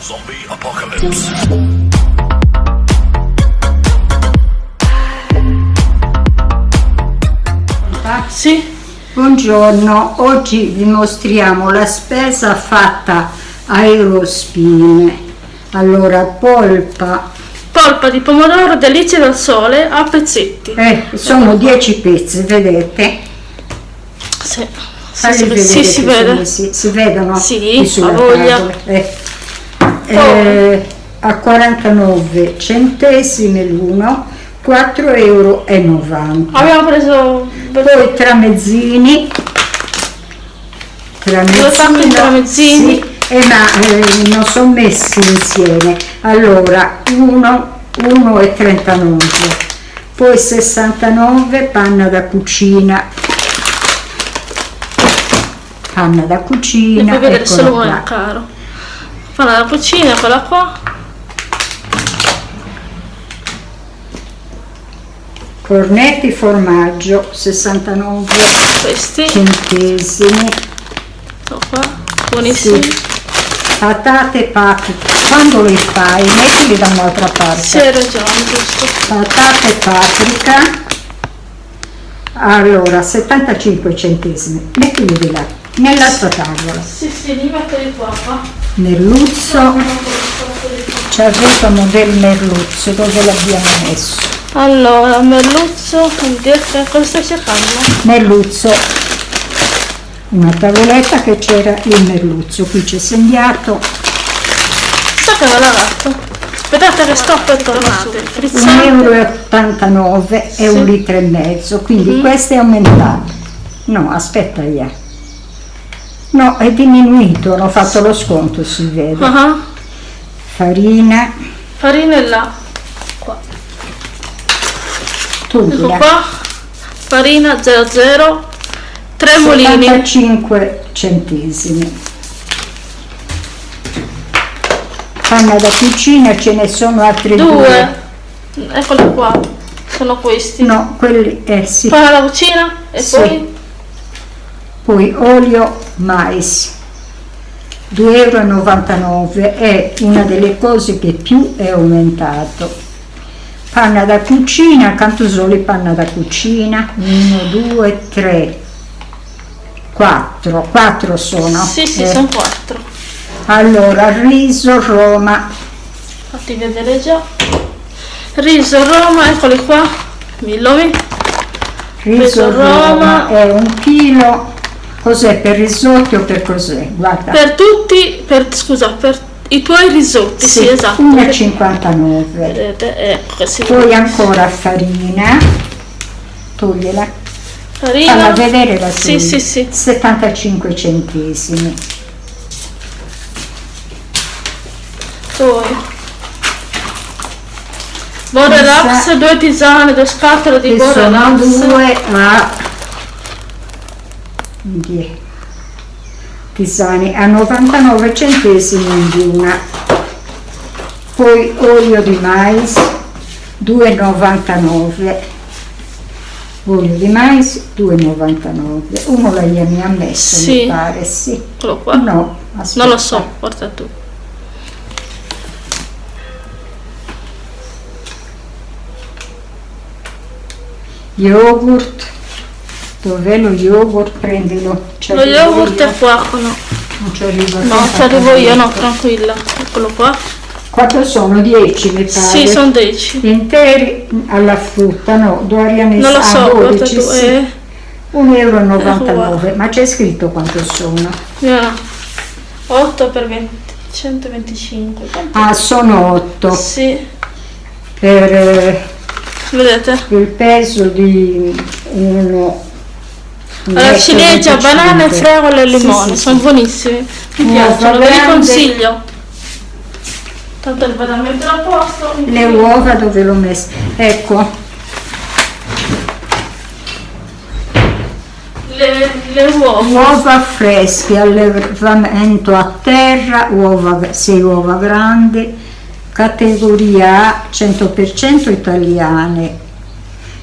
Zombie apocalypse. Sì, Buongiorno, oggi vi mostriamo la spesa fatta a Eurospin. Allora, polpa, polpa di pomodoro delizie dal sole a pezzetti. eh, sono 10 pezzi, vedete? Sì, sì, sì, si che vede. si, si vedono? Sì, ha voglia. eh. Eh, a 49 centesimi l'uno, 4,90 euro. Abbiamo preso Poi tramezzini, di tramezzini. sì, eh, ma eh, non sono messi insieme. Allora, 1,39 poi 69 panna da cucina, panna da cucina, puoi vedere eccola solo qua. caro. Fanno la cucina, quella qua. cornetti formaggio 69 Questi, centesimi, sono qua, buonissimi. Sì. patate paprika, quando le fai mettili da un'altra parte. Sì, hai ragione, giusto. patate paprika allora 75 centesimi mettili di là nell'altra tavola Sì, sì, li metto qua, merluzzo. Ci avevano del merluzzo dove l'abbiamo messo? Allora, merluzzo, cosa stai cercando? merluzzo. Una tavoletta che c'era il merluzzo qui c'è segnato Sa che me l'ha dato. Aspettate che sto per tornate. 1,89 euro e un litro e mezzo quindi questo è aumentato no aspetta ya no è diminuito hanno fatto lo sconto si vede Ah, farina farina è là. Qua. Ecco tuglia qua. Farina 00. Tre mulini. 75 centesimi panna da cucina ce ne sono altri due, Due. Eccoli qua. Sono questi. no quelli eh sì Panna da cucina e Sì. poi poi olio mais 2,99 euro è una delle cose che più è aumentato panna da cucina cantusoli panna da cucina 1 2 3 4 4 sono Sì, sì, Eh, sono quattro. allora riso Roma Fatti vedere già. Riso Roma, eccoli qua. Millomi. riso Riso Roma Roma. è un chilo cos'è per risotti o per cos'è guarda Per tutti, per, scusa, per i tuoi risotti, sì, esatto. 1,59 Vedete, ecco si poi ancora farina togliela farina. falla vedere la Sì, sì, sì. 75 centesimi Poi. Borerax, due tisane, due scatole di che sono Borerax. due a die- tisane a 99 centesimi di una poi olio di mais 2,99 olio di mais 2,99 uno l'hai mi ha messo Sì. mi pare sì Eccolo qua. no aspetta. Non lo so, porta tu. yogurt dov'è lo yogurt prendilo Lo yogurt io. è qua, no. non ci arrivo No, ci arrivo io, no, tranquilla. Eccolo qua. quanto sono 10 mi pare Sì, sono 10. interi alla frutta no Dorian Non lo ah, so, guarda 12, tu. sì. Eh, 1,99 Eh, ma c'è scritto quanto sono no. 8 per 20, 125. quanto? ah sono 8 Sì, per eh, vedete? il peso di uno un Allora, ciliegia, 25. banane, fragole e Sì, limone, sì, sono sì. buonissimi. Mi Uova piacciono, ve li consiglio. Tanto il vado a mettere a posto. le uova dove l'ho messa ecco Le, le uova. Uova fresche, allevamento a terra, uova, 6 uova grandi, categoria A 100% italiane,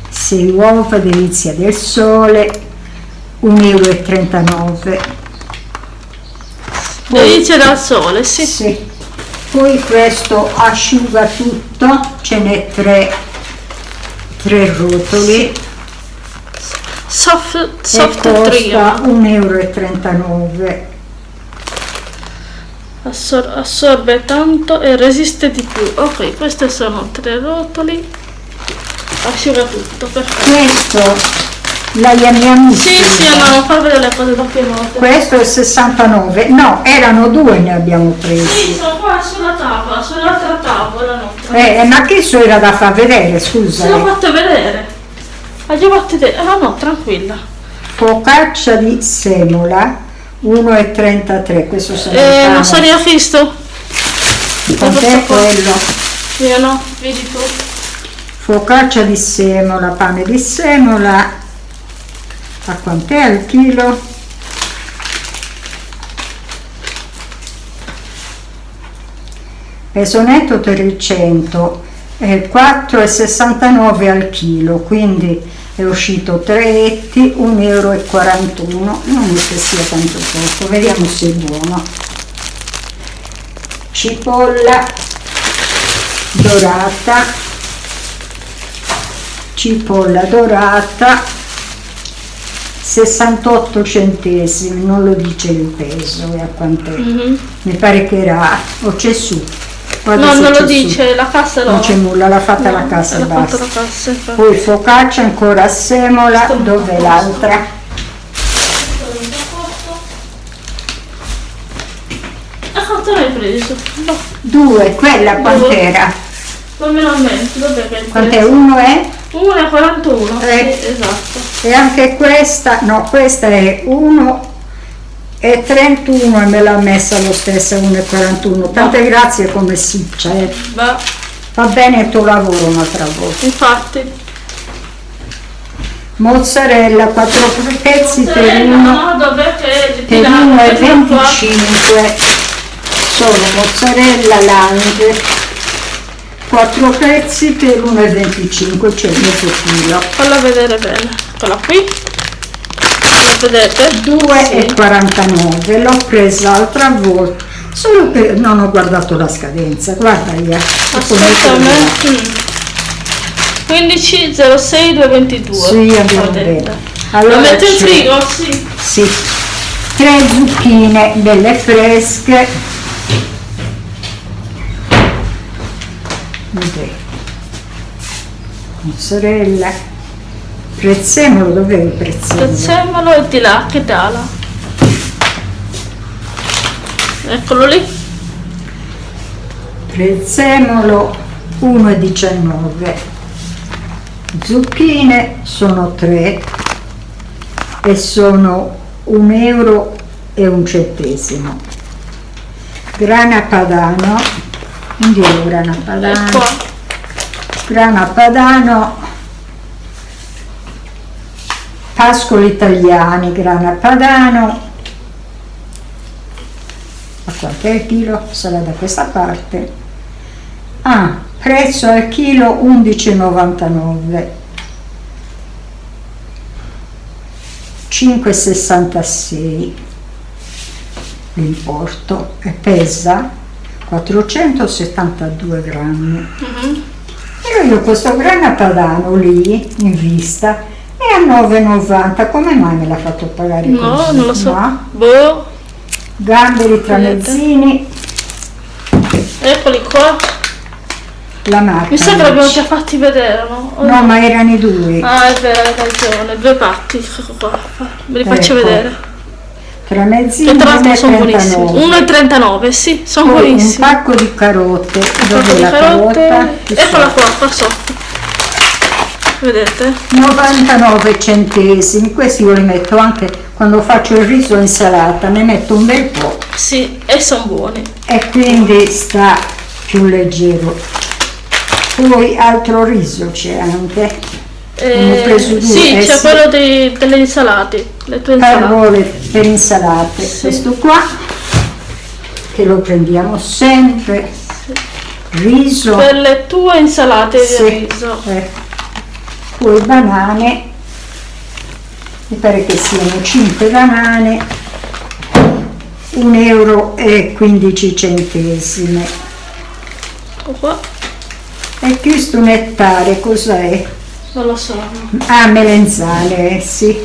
6 uova delizia del sole, 1,39 euro. Delizia dal sole, sì. Sì. poi questo asciuga tutto ce n'è tre tre rotoli Soft, e soft costa trio. 1,39 euro Assor- assorbe tanto e resiste di più. Ok, queste sono tre rotoli. Asciuga tutto, perfetto. questo la chiamiamo Sì, sì, no, non far vedere le cose da piemonte. questo è 69 no erano due ne abbiamo presi Sì, sono qua sulla tavola, sull'altra tavola nostra. eh, ma che so era da far vedere Se l'ho scusa fatto vedere. Ha già fatto vedere. Ah no, tranquilla. focaccia di semola 1,33 questo se Eh, non so io visto. Quant'è quello? Io no, vedi tu. Focaccia di semola, pane di semola, a quant'è al chilo? Peso netto 300, eh, 4,69 al chilo, quindi è uscito 3 etti, 1,41 euro, non è che sia tanto poco, vediamo se è buono. Cipolla dorata, cipolla dorata 68 centesimi non lo dice il peso e a quant'è Mhm. mi pare che era o c'è su Guarda No, non lo su. dice, la cassa no. non c'è nulla l'ha fatta la No, cassa e basta la cassa, poi focaccia ancora a semola Sto molto l'altra? Quanto l'hai preso? No, due quella quant'era? non me lo mente, dov'è che quant'è? uno è? 1,41. Eh. Sì, esatto. e anche questa no questa è 1 e 31 e me l'ha messa lo stesso 1,41 tante grazie come siccia eh. Beh, va bene il tuo lavoro un'altra volta infatti. mozzarella 4 pezzi per Mozzarella, 1 no, per tirato? 1 e Eccolo qua. 25 sono mozzarella lange 4 pezzi per 1 e 25 cioè mezzo chilo Falla vedere bene. Eccola qui. La vedete? 2 e Sì. 49 l'ho presa l'altra volta solo che non ho guardato la scadenza guarda io Aspetta a me. 15 06 222. Sì, abbiamo detto. Lo Allora metto in frigo? Sì. Sì, tre zucchine belle fresche. Vedete. Mozzarella. Prezzemolo, dov'è il prezzemolo? Prezzemolo e di là, che dala. Eccolo lì. Prezzemolo 1,19. Zucchine sono 3 e sono un euro e un centesimo. Grana padano, indietro grana E padano. grana padano, pascoli italiani, grana padano, a è il chilo? Sarà da questa parte. Ah, prezzo al chilo 11,99. 5,66 l'importo e pesa 472 grammi. Mhm. Però io questo grana padano lì in vista è a 9,90. Come mai me l'ha fatto pagare No, così? non lo so. No? Boh. Gamberi tramezzini, Eccoli qua. la marca. Mi sa che l'abbiamo già fatti vedere, no? No, ma erano i due. Ah, è vero, hai ragione. Due patti. Ecco qua. Ve li faccio Ecco. vedere. Tramezzini E tra l'altro sono 1,39. buonissimi. 1,39, sì, sono Poi un buonissimi. pacco di carote. Un Dove di la carote. carota? Eccola qua, qua sotto. Vedete? 99 centesimi. Questi io li metto anche quando faccio il riso e insalata, ne metto un bel po' Sì, e sono buoni. e quindi sta più leggero. Poi altro riso c'è anche. Ne ho preso due, sì, eh, c'è sì. quello dei- delle insalate, le tue insalate. Parole per insalate. Sì. Questo qua che lo prendiamo sempre. Riso. Per le tue insalate Sì. di riso. Eh. Poi banane. Mi pare che siano 5 banane. 1 euro e 15 centesimi. ecco qua E questo nettare cos'è? Non lo so Ah, melenzane, eh, sì.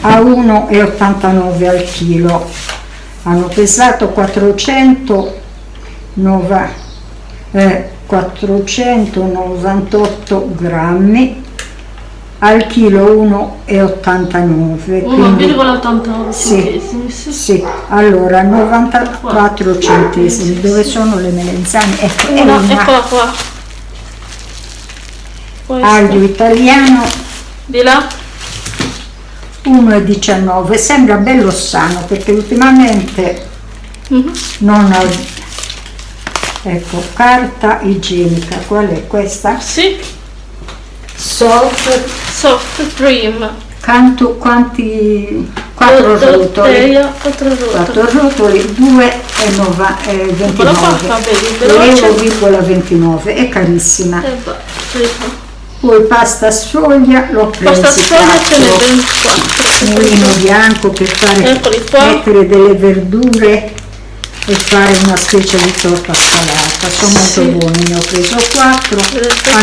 A 1,89 al chilo. Hanno pesato 409 eh, 498 grammi al chilo 1,89 quindi 1,89 Sì. sì. sì, allora 94 centesimi dove sono le melenzane? ecco, Una, una eccola qua Questa. aglio italiano. Di là. 1,19 sembra bello sano perché ultimamente Mhm. non ho ecco carta igienica. Qual è questa? sì. Soft. Soft cream. Canto quanti quattro rotoli. Dotteia, quattro rotoli. Quattro rotoli 2,29 Eccola qua, va bene, veloce. euro 29 è carissima. E prego. Poi pasta sfoglia l'ho presa Pasta sfoglia ce n'è ben 4 mulino bianco per fare mettere delle verdure e fare una specie di torta salata sono molto Sì. buoni ne ho preso 4 Vedete? a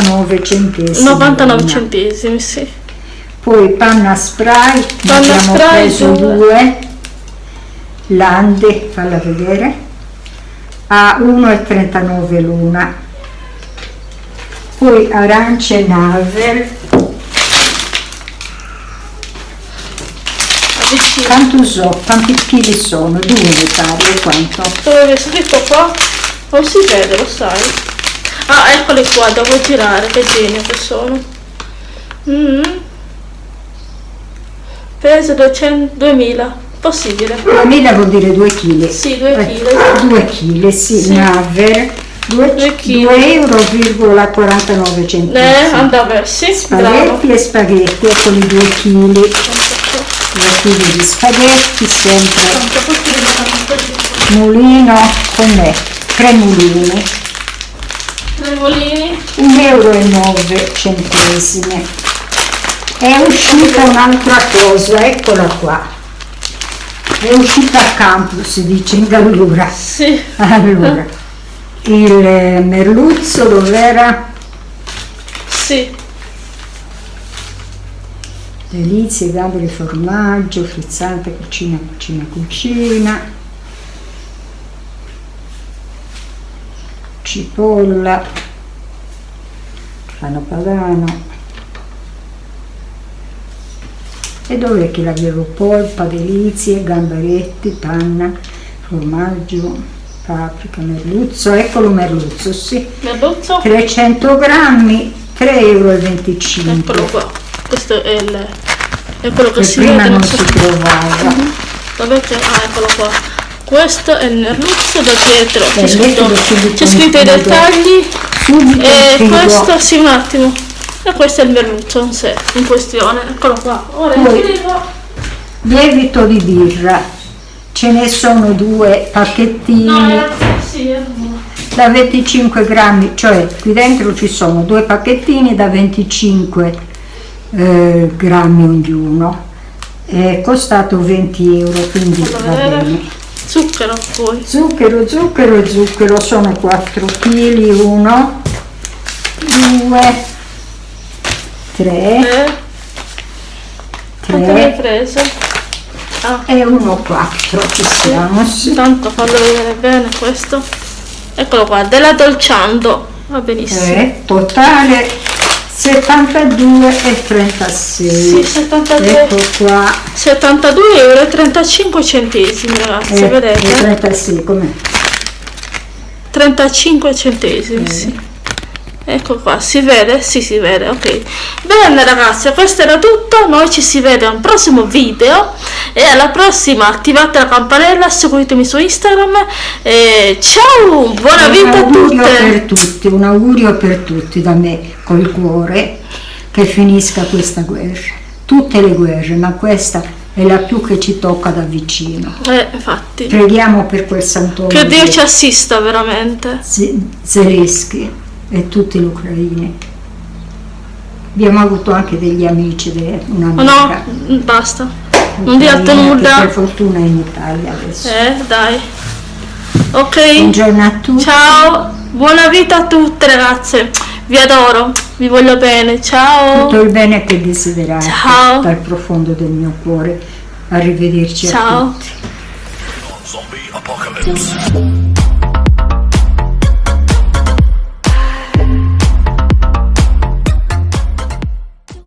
99 centesimi 99 una. centesimi sì poi panna spray ne Panna abbiamo spray, preso due. due lande falla vedere a 1,39 l'una poi arance navel avvicino Cantusò, quanti chili sono? Due mi pare, quanto? dove avevi scritto qua non si vede lo sai ah eccoli qua devo girare che genio che sono mm. peso 200 2000 possibile 2000 vuol dire 2 kg. sì 2 kg 2 kg, sì, Sì. Naver, 2, Due chili. euro, 49 eh centesimi. andava sì bravo Spaghetti e spaghetti, eccoli 2 kg, 2 kg di spaghetti, sempre mulino con me, 3 mulini, Tremolini 1,09 euro. e. È uscita un'altra cosa, eccola qua. È uscita a campo, si dice in Gallura. sì Allora, il merluzzo dov'era? sì Delizie, gambe di formaggio, frizzante, cucina, cucina, cucina. Cipolla, grano padano. E dov'è che l'avevo? Polpa, delizie, gamberetti, panna, formaggio, paprika, merluzzo. Eccolo merluzzo, sì. merluzzo 300 grammi, 3,25 euro. eccolo qua questo è il è quello che che si prima vede non si trovava. Dov'è che... Ah, eccolo qua. Questo è il merluzzo da dietro. C'è Eh, scritto, c'è in scritto i dettagli. Subito E frigo. questo, sì, un attimo. E questo è il merluzzo in sé, in questione. Eccolo qua. Ora Poi-. Lievito di birra, ce ne sono due pacchettini da 25 grammi, cioè qui dentro ci sono due pacchettini da 25 eh, grammi ognuno. È costato 20 euro, quindi va bene. Zucchero poi. Zucchero, zucchero e zucchero sono 4 kg, 1, 2, 3, Eh, quanto ne hai 3 preso? E 1, 4 ci siamo. sì. tanto fallo vedere bene questo. Eccolo qua, della Dolciando. Va benissimo. Eh, totale 72 e 36. Sì, 72. Ecco qua. 72 euro e 35 centesimi ragazzi, Eh, vedete? e 36 com'è? 35 centesimi, sì. Ecco qua, si vede? Sì, si vede, ok. Bene ragazzi, questo era tutto, noi ci si vede a un prossimo video e alla prossima attivate la campanella, seguitemi su Instagram e ciao, buona Un vita a augurio tutte! per tutti, un augurio per tutti da me col cuore che finisca questa guerra. Tutte le guerre, ma questa è la più che ci tocca da vicino. Eh, infatti, Preghiamo per quel sant'uomo che Dio di ci assista veramente. Z- Zelensky e tutti gli ucraini. Abbiamo avuto anche degli amici, de- Oh un'amica. no, basta, non di altro nulla. Per fortuna in Italia adesso. Eh, dai. Ok, Buongiorno a tutti. ciao. Buona vita a tutte ragazze, vi adoro, vi voglio bene, ciao. Tutto il bene che desiderate Ciao. dal profondo del mio cuore. Arrivederci a Ciao. tutti. Zombie apocalypse.